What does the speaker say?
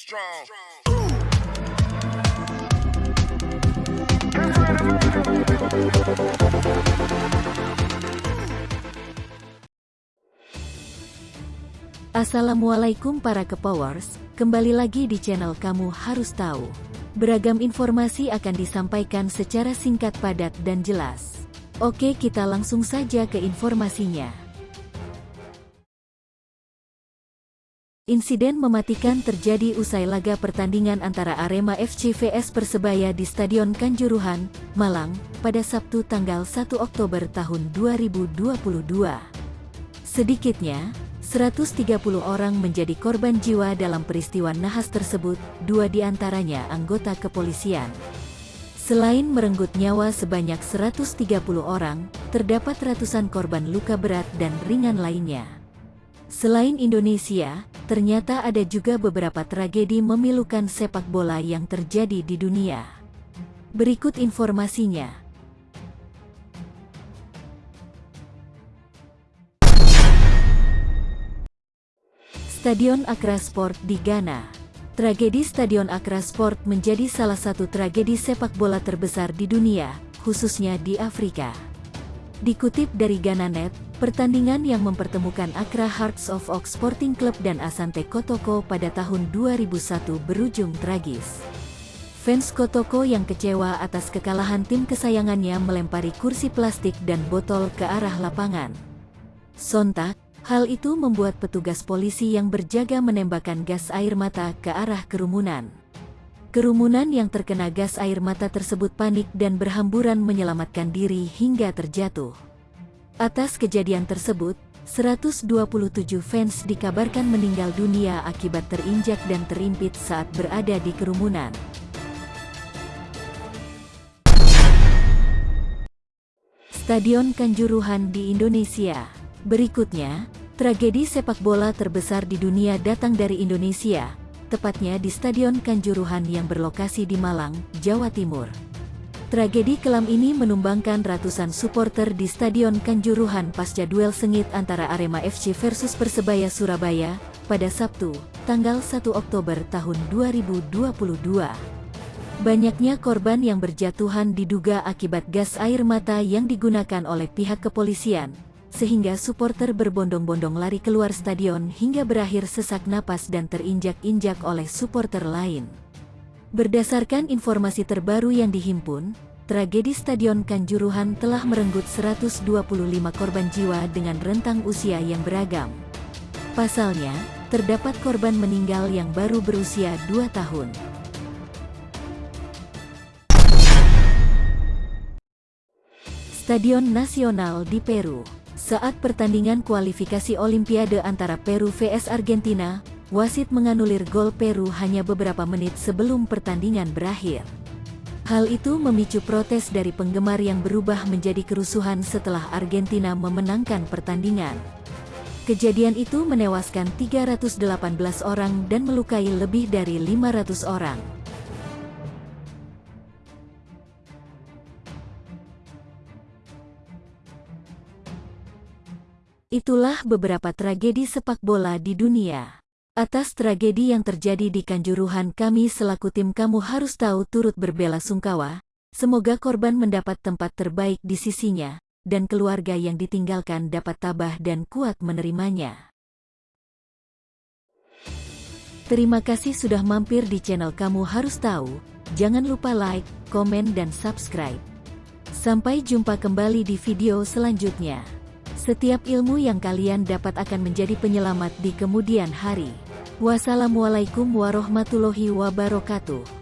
strong. Assalamualaikum para kepowers, kembali lagi di channel Kamu Harus Tahu. Beragam informasi akan disampaikan secara singkat padat dan jelas. Oke kita langsung saja ke informasinya. Insiden mematikan terjadi usai laga pertandingan antara Arema FC vs Persebaya di Stadion Kanjuruhan, Malang, pada Sabtu tanggal 1 Oktober tahun 2022. Sedikitnya, 130 orang menjadi korban jiwa dalam peristiwa nahas tersebut, dua di antaranya anggota kepolisian. Selain merenggut nyawa sebanyak 130 orang, terdapat ratusan korban luka berat dan ringan lainnya. Selain Indonesia, ternyata ada juga beberapa tragedi memilukan sepak bola yang terjadi di dunia. Berikut informasinya. Stadion Accra Sport di Ghana Tragedi Stadion Accra Sport menjadi salah satu tragedi sepak bola terbesar di dunia, khususnya di Afrika. Dikutip dari Ghananet, pertandingan yang mempertemukan Accra Hearts of Oak Sporting Club dan Asante Kotoko pada tahun 2001 berujung tragis. Fans Kotoko yang kecewa atas kekalahan tim kesayangannya melempari kursi plastik dan botol ke arah lapangan. Sontak, Hal itu membuat petugas polisi yang berjaga menembakkan gas air mata ke arah kerumunan. Kerumunan yang terkena gas air mata tersebut panik dan berhamburan menyelamatkan diri hingga terjatuh. Atas kejadian tersebut, 127 fans dikabarkan meninggal dunia akibat terinjak dan terimpit saat berada di kerumunan. Stadion Kanjuruhan di Indonesia Berikutnya, tragedi sepak bola terbesar di dunia datang dari Indonesia, tepatnya di Stadion Kanjuruhan yang berlokasi di Malang, Jawa Timur. Tragedi kelam ini menumbangkan ratusan supporter di Stadion Kanjuruhan pasca duel sengit antara Arema FC versus Persebaya Surabaya, pada Sabtu, tanggal 1 Oktober tahun 2022. Banyaknya korban yang berjatuhan diduga akibat gas air mata yang digunakan oleh pihak kepolisian, sehingga supporter berbondong-bondong lari keluar stadion hingga berakhir sesak napas dan terinjak-injak oleh supporter lain. Berdasarkan informasi terbaru yang dihimpun, tragedi Stadion Kanjuruhan telah merenggut 125 korban jiwa dengan rentang usia yang beragam. Pasalnya, terdapat korban meninggal yang baru berusia 2 tahun. Stadion Nasional di Peru saat pertandingan kualifikasi Olimpiade antara Peru vs Argentina, wasit menganulir gol Peru hanya beberapa menit sebelum pertandingan berakhir. Hal itu memicu protes dari penggemar yang berubah menjadi kerusuhan setelah Argentina memenangkan pertandingan. Kejadian itu menewaskan 318 orang dan melukai lebih dari 500 orang. Itulah beberapa tragedi sepak bola di dunia. Atas tragedi yang terjadi di Kanjuruhan kami selaku tim kamu harus tahu turut berbela sungkawa, semoga korban mendapat tempat terbaik di sisinya, dan keluarga yang ditinggalkan dapat tabah dan kuat menerimanya. Terima kasih sudah mampir di channel kamu harus tahu, jangan lupa like, komen dan subscribe. Sampai jumpa kembali di video selanjutnya. Setiap ilmu yang kalian dapat akan menjadi penyelamat di kemudian hari. Wassalamualaikum warahmatullahi wabarakatuh.